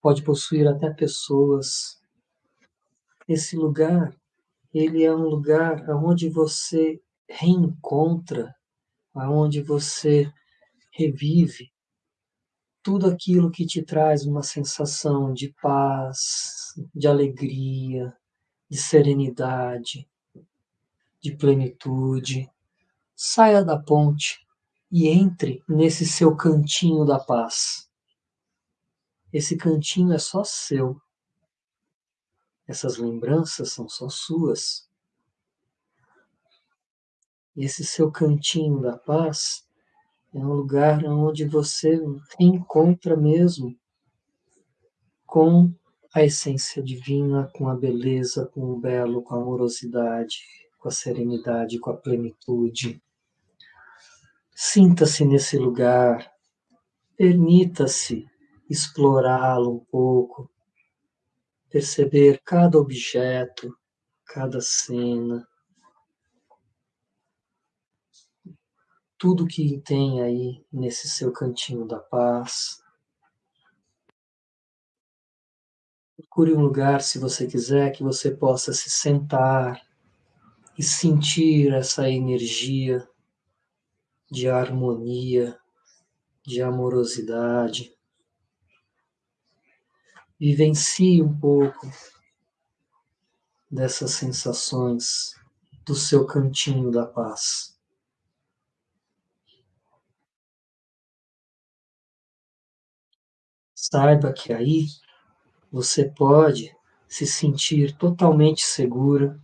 pode possuir até pessoas. Esse lugar, ele é um lugar onde você reencontra, aonde você revive tudo aquilo que te traz uma sensação de paz, de alegria, de serenidade, de plenitude. Saia da ponte e entre nesse seu cantinho da paz. Esse cantinho é só seu. Essas lembranças são só suas. Esse seu cantinho da paz é um lugar onde você encontra mesmo com a essência divina, com a beleza, com o belo, com a amorosidade, com a serenidade, com a plenitude. Sinta-se nesse lugar, permita-se explorá-lo um pouco, perceber cada objeto, cada cena, tudo que tem aí nesse seu cantinho da paz. Procure um lugar, se você quiser, que você possa se sentar e sentir essa energia de harmonia, de amorosidade. Vivencie um pouco dessas sensações do seu cantinho da paz. Saiba que aí você pode se sentir totalmente segura.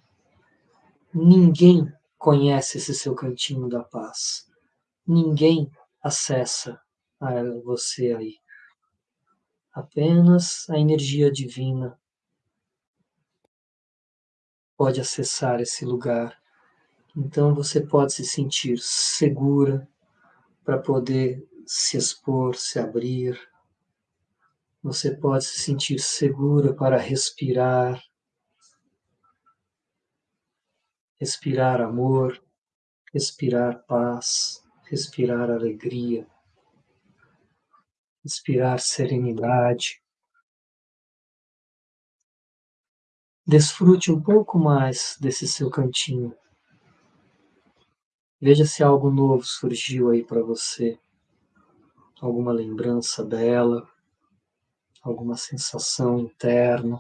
Ninguém conhece esse seu cantinho da paz. Ninguém acessa você aí. Apenas a energia divina pode acessar esse lugar. Então você pode se sentir segura para poder se expor, se abrir você pode se sentir segura para respirar, respirar amor, respirar paz, respirar alegria, respirar serenidade. Desfrute um pouco mais desse seu cantinho. Veja se algo novo surgiu aí para você, alguma lembrança bela alguma sensação interna.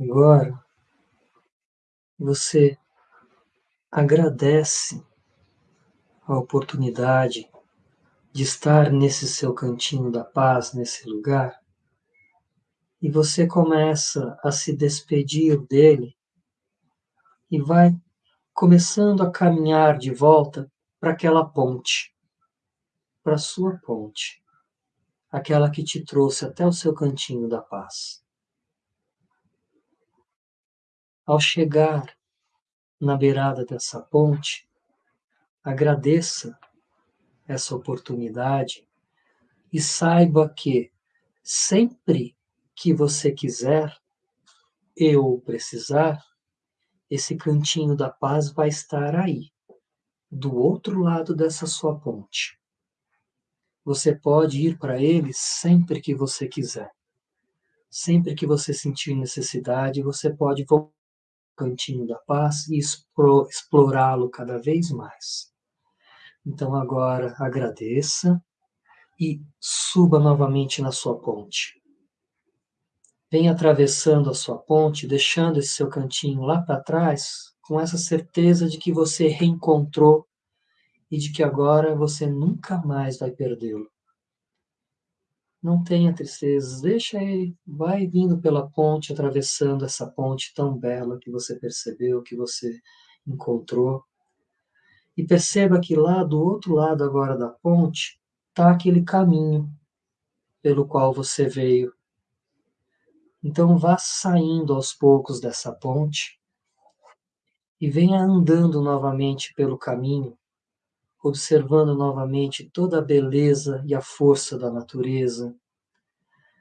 Agora, você agradece a oportunidade de estar nesse seu cantinho da paz, nesse lugar, e você começa a se despedir dele e vai começando a caminhar de volta para aquela ponte, para a sua ponte, aquela que te trouxe até o seu cantinho da paz. Ao chegar na beirada dessa ponte, agradeça essa oportunidade e saiba que sempre que você quiser e ou precisar, esse cantinho da paz vai estar aí, do outro lado dessa sua ponte. Você pode ir para ele sempre que você quiser. Sempre que você sentir necessidade, você pode voltar ao cantinho da paz e explorá-lo cada vez mais. Então agora agradeça e suba novamente na sua ponte. Vem atravessando a sua ponte, deixando esse seu cantinho lá para trás, com essa certeza de que você reencontrou e de que agora você nunca mais vai perdê-lo. Não tenha tristezas, deixa ele, vai vindo pela ponte, atravessando essa ponte tão bela que você percebeu, que você encontrou. E perceba que lá do outro lado agora da ponte está aquele caminho pelo qual você veio. Então vá saindo aos poucos dessa ponte e venha andando novamente pelo caminho, observando novamente toda a beleza e a força da natureza,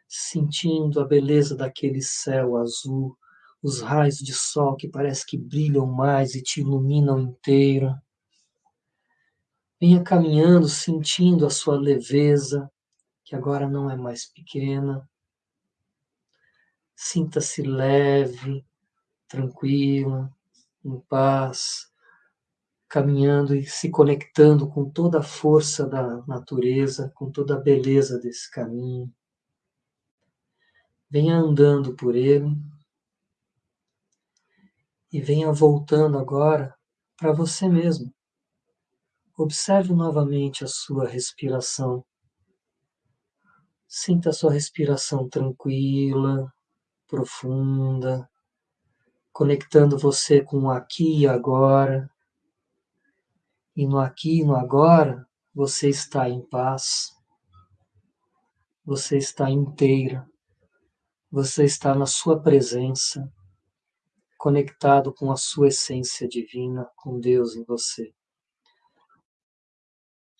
sentindo a beleza daquele céu azul, os raios de sol que parece que brilham mais e te iluminam inteiro. Venha caminhando, sentindo a sua leveza, que agora não é mais pequena. Sinta-se leve, tranquila, em paz, caminhando e se conectando com toda a força da natureza, com toda a beleza desse caminho. Venha andando por ele e venha voltando agora para você mesmo. Observe novamente a sua respiração. Sinta a sua respiração tranquila, profunda, conectando você com o aqui e agora. E no aqui e no agora, você está em paz, você está inteira, você está na sua presença, conectado com a sua essência divina, com Deus em você.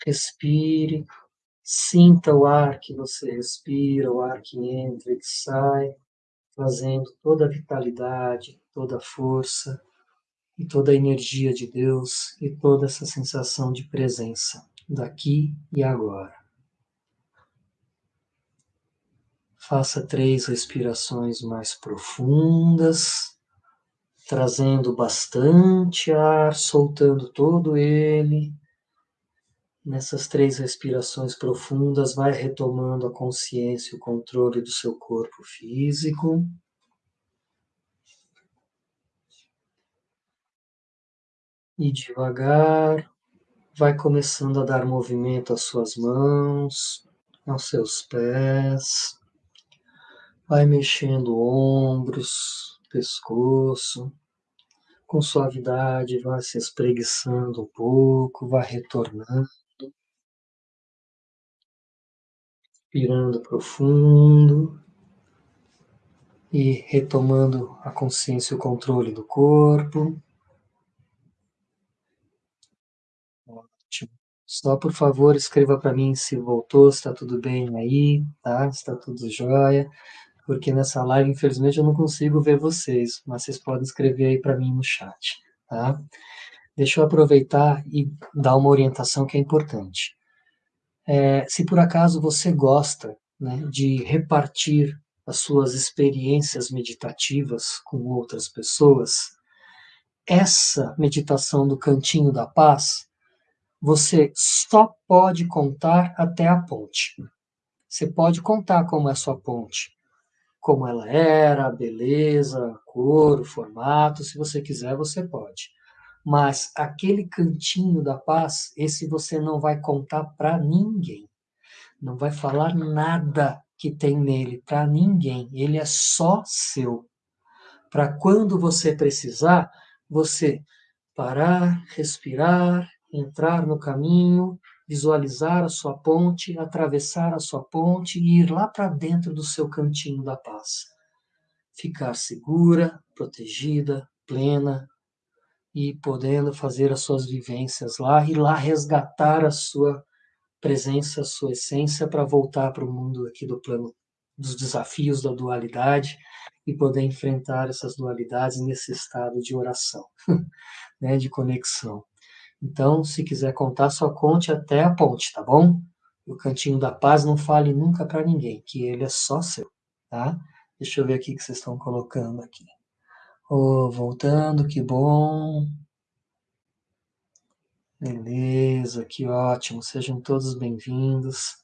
Respire, sinta o ar que você respira, o ar que entra e que sai, trazendo toda a vitalidade, toda a força e toda a energia de Deus e toda essa sensação de presença daqui e agora. Faça três respirações mais profundas, trazendo bastante ar, soltando todo ele Nessas três respirações profundas, vai retomando a consciência e o controle do seu corpo físico. E devagar, vai começando a dar movimento às suas mãos, aos seus pés. Vai mexendo ombros, pescoço. Com suavidade, vai se espreguiçando um pouco, vai retornando. Respirando profundo e retomando a consciência e o controle do corpo. Ótimo. Só por favor escreva para mim se voltou, se está tudo bem aí, tá? Se está tudo jóia, porque nessa live infelizmente eu não consigo ver vocês, mas vocês podem escrever aí para mim no chat, tá? Deixa eu aproveitar e dar uma orientação que é importante. É, se por acaso você gosta né, de repartir as suas experiências meditativas com outras pessoas, essa meditação do cantinho da paz, você só pode contar até a ponte. Você pode contar como é a sua ponte, como ela era, a beleza, a cor, o formato, se você quiser, você pode. Mas aquele cantinho da paz, esse você não vai contar para ninguém. Não vai falar nada que tem nele para ninguém. Ele é só seu. Para quando você precisar, você parar, respirar, entrar no caminho, visualizar a sua ponte, atravessar a sua ponte e ir lá para dentro do seu cantinho da paz. Ficar segura, protegida, plena, e podendo fazer as suas vivências lá e lá resgatar a sua presença, a sua essência para voltar para o mundo aqui do plano dos desafios da dualidade e poder enfrentar essas dualidades nesse estado de oração, [LAUGHS] né, de conexão. Então, se quiser contar, só conte até a ponte, tá bom? O cantinho da paz não fale nunca para ninguém, que ele é só seu, tá? Deixa eu ver aqui o que vocês estão colocando aqui. Oh, voltando, que bom. Beleza, que ótimo. Sejam todos bem-vindos.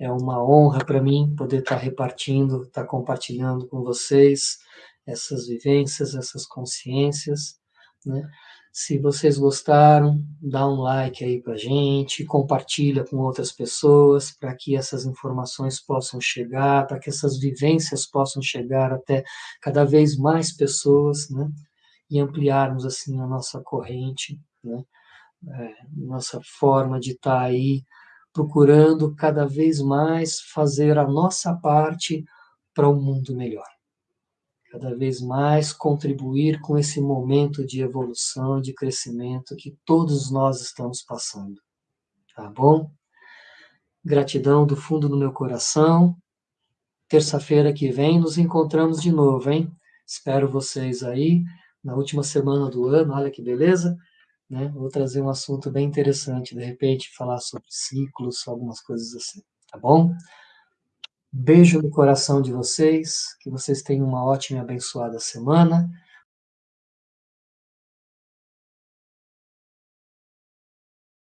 É uma honra para mim poder estar tá repartindo, estar tá compartilhando com vocês essas vivências, essas consciências, né? Se vocês gostaram, dá um like aí para gente, compartilha com outras pessoas para que essas informações possam chegar, para que essas vivências possam chegar até cada vez mais pessoas, né? E ampliarmos assim a nossa corrente, né? É, nossa forma de estar tá aí procurando cada vez mais fazer a nossa parte para um mundo melhor cada vez mais contribuir com esse momento de evolução, de crescimento que todos nós estamos passando. Tá bom? Gratidão do fundo do meu coração. Terça-feira que vem nos encontramos de novo, hein? Espero vocês aí na última semana do ano. Olha que beleza, né? Vou trazer um assunto bem interessante, de repente falar sobre ciclos, algumas coisas assim, tá bom? Beijo no coração de vocês, que vocês tenham uma ótima e abençoada semana.